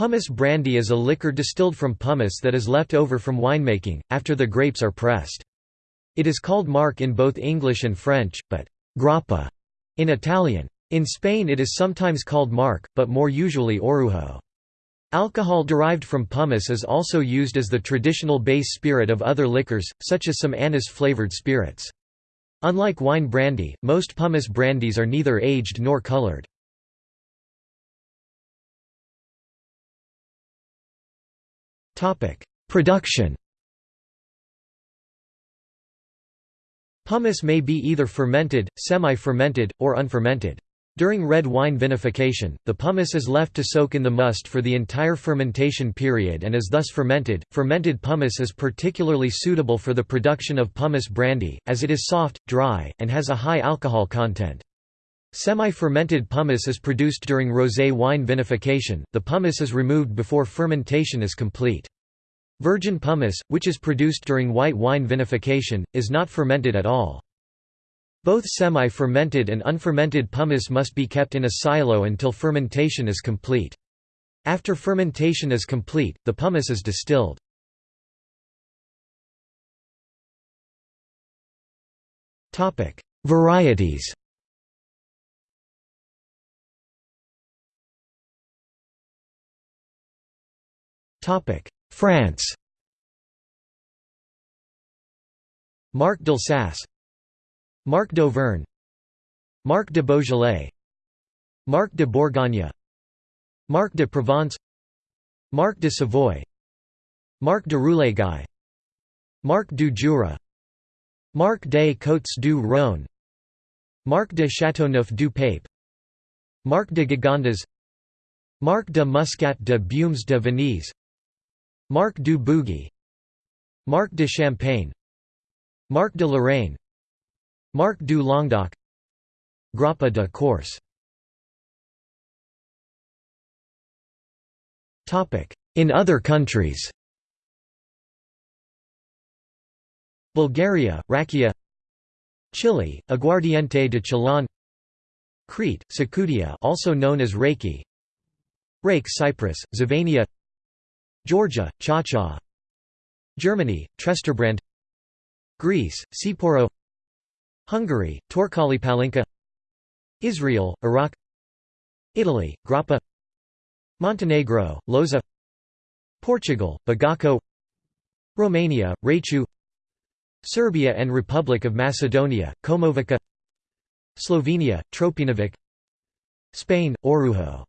Pomace brandy is a liquor distilled from pomace that is left over from winemaking, after the grapes are pressed. It is called marc in both English and French, but grappa in Italian. In Spain it is sometimes called marc, but more usually orujo. Alcohol derived from pomace is also used as the traditional base spirit of other liquors, such as some anise-flavored spirits. Unlike wine brandy, most pomace brandies are neither aged nor colored. Production Pomace may be either fermented, semi-fermented, or unfermented. During red wine vinification, the pomace is left to soak in the must for the entire fermentation period and is thus fermented. Fermented pomace is particularly suitable for the production of pomace brandy, as it is soft, dry, and has a high alcohol content. Semi-fermented pomace is produced during rosé wine vinification, the pomace is removed before fermentation is complete. Virgin pomace, which is produced during white wine vinification, is not fermented at all. Both semi-fermented and unfermented pomace must be kept in a silo until fermentation is complete. After fermentation is complete, the pomace is distilled. Varieties France. Marc d'Alsace. Marc d'Auvergne. Marc de Beaujolais. Marc de Bourgogne. Marc de Provence. Marc de Savoie. Marc de Roulégaille Marc du Jura. Marc des Côtes du Rhône. Marc de Châteauneuf du Pape Marc de Gigondas Marc de Muscat de Beaumes de Venise Marc du Bugey Marc de Champagne Marc de Lorraine Marc du Languedoc Grappa de Corse In other countries. Bulgaria, Rakia Chile, Aguardiente de Chillán Crete, Sakutia also known as Reiki Rake Cyprus, Zivania Georgia, Cha-Cha. Germany, Tresterbrand Greece, Tsipouro Hungary, Torkalipalinka Israel, Arak. Italy, Grappa. Montenegro, Loza. Portugal, Bagaco Romania, Raichu. Serbia and Republic of Macedonia, Komovica. Slovenia, Tropinovec. Spain, Orujo